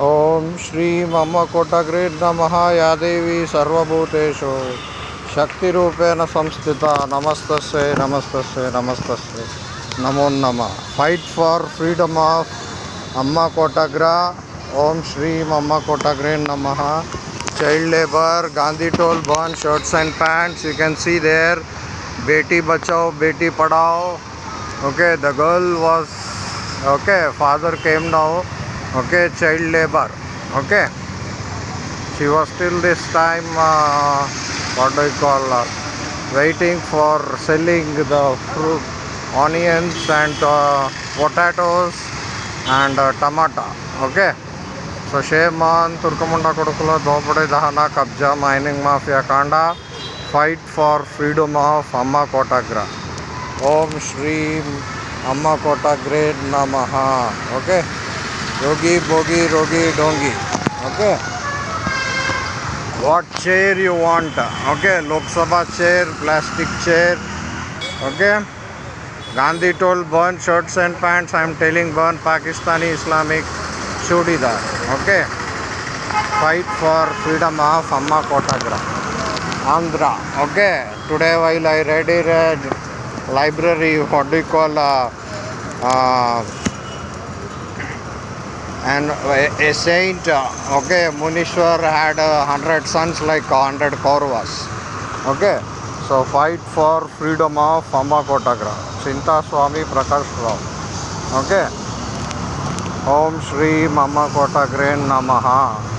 ओम श्री मम कोटग्रीड नमः, या देवी सर्वभूतेषु। शक्ति रूपेण संस्थिता नमस्त नमस्तस्य नमस्तस्य नमो नम। फाइट फॉर फ्रीडम ऑफ़ अम्मा कोटग्र। ओम श्री मम्मा कोटाग्रेन नम। Child labour Gandhi toll burn shirts and pants you can see there Beti Bachao, Beti Padhao. Okay the girl was okay father came now okay child labor okay she was still this time uh, what do you call uh, waiting for selling the fruit onions and uh, potatoes and uh, tomato okay so Sheman Turkamunda Kodukula dopade Dahana Kabja Mining Mafia Kanda fight for freedom of Amma Kotagra Om Shri Amma Kotagre Namaha okay rogi bogi, rogi, dongi. Okay? What chair you want? Okay, Lok Sabha chair, plastic chair. Okay? Gandhi told burn shirts and pants. I am telling burn Pakistani Islamic chudidar. Okay? Fight for freedom of Amma Kotagra. Andhra. Okay? Today while I read it, library, what do you call... Uh, uh, and a, a saint, uh, okay, Munishwar had a hundred sons like a hundred Kauravas. Okay, so fight for freedom of Amma Kotagra. Chinta Swami Prakash Rao. Okay. Om Shri Mama Kotagre Namaha.